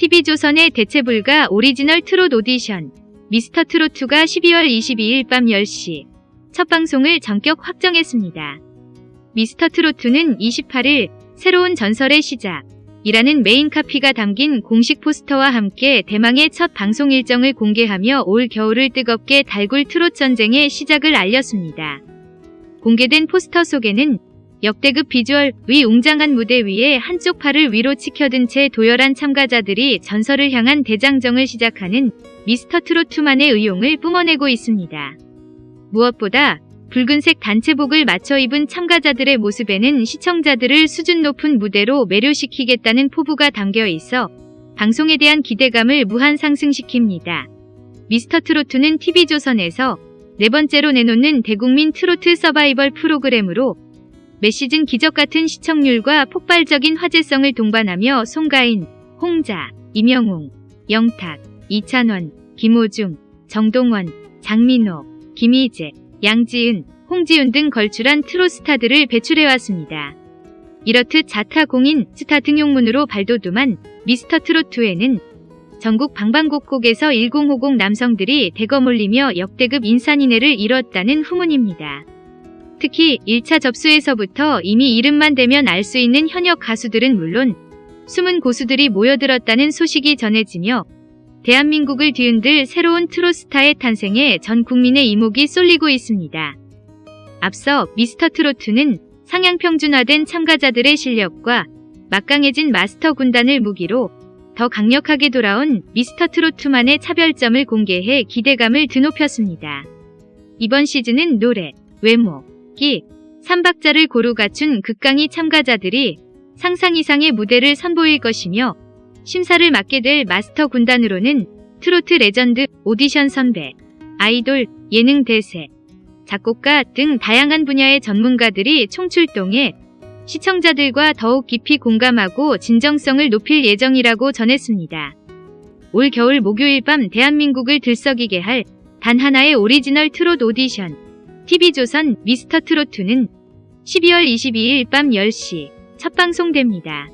TV조선의 대체불가 오리지널 트롯 오디션 미스터 트롯2가 12월 22일 밤 10시 첫 방송을 전격 확정했습니다. 미스터 트롯2는 28일 새로운 전설의 시작 이라는 메인 카피가 담긴 공식 포스터와 함께 대망의 첫 방송 일정을 공개하며 올 겨울을 뜨겁게 달굴 트롯 전쟁의 시작을 알렸습니다. 공개된 포스터 속에는 역대급 비주얼 위 웅장한 무대 위에 한쪽 팔을 위로 치켜든 채 도열한 참가자들이 전설을 향한 대장정을 시작하는 미스터 트롯2만의 의용을 뿜어내고 있습니다. 무엇보다 붉은색 단체복을 맞춰 입은 참가자들의 모습에는 시청자들을 수준 높은 무대로 매료시키겠다는 포부가 담겨 있어 방송에 대한 기대감을 무한 상승시킵니다. 미스터 트로트는 TV조선에서 네 번째로 내놓는 대국민 트로트 서바이벌 프로그램으로 매 시즌 기적 같은 시청률과 폭발적인 화제성을 동반하며 송가인, 홍자, 임영웅, 영탁, 이찬원, 김호중, 정동원, 장민호, 김희재, 양지은, 홍지윤 등 걸출한 트롯스타들을 배출해왔습니다. 이렇듯 자타 공인 스타 등용문으로 발돋움한 미스터 트롯2에는 전국 방방곡곡에서 1050 남성들이 대거 몰리며 역대급 인산인해를 이뤘다는 후문입니다. 특히 1차 접수에서부터 이미 이름만 대면 알 수 있는 현역 가수들은 물론 숨은 고수들이 모여들었다는 소식이 전해지며 대한민국을 뒤흔들 새로운 트롯스타의 탄생에 전 국민의 이목이 쏠리고 있습니다. 앞서 미스터 트로트는 상향 평준화된 참가자들의 실력과 막강해진 마스터 군단을 무기로 더 강력하게 돌아온 미스터 트로트만의 차별점을 공개해 기대감을 드높였습니다. 이번 시즌은 노래, 외모, 기, 3박자를 고루 갖춘 극강의 참가자들이 상상 이상의 무대를 선보일 것이며 심사를 맡게 될 마스터 군단으로는 트로트 레전드, 오디션 선배, 아이돌, 예능 대세, 작곡가 등 다양한 분야의 전문가들이 총출동해 시청자들과 더욱 깊이 공감하고 진정성을 높일 예정이라고 전했습니다. 올 겨울 목요일 밤 대한민국을 들썩이게 할 단 하나의 오리지널 트롯 오디션 TV조선 미스터 트롯2는 12월 22일 밤 10시 첫 방송됩니다.